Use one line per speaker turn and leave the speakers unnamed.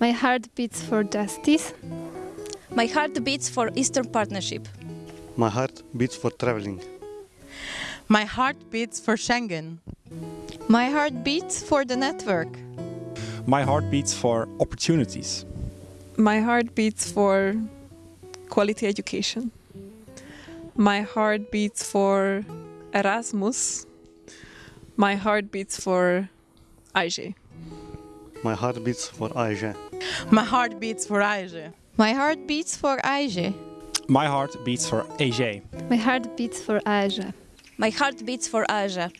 My heart beats for justice.
My heart beats for Eastern Partnership.
My heart beats for traveling.
My heart beats for Schengen.
My heart beats for the network.
My heart beats for opportunities.
My heart beats for quality education. My heart beats for Erasmus. My heart beats for AEGEE.
My heart beats for AEGEE.
My heart beats for AEGEE.
My heart beats for AEGEE.
My heart beats for AEGEE.
My heart beats for AEGEE.
My heart beats for AEGEE.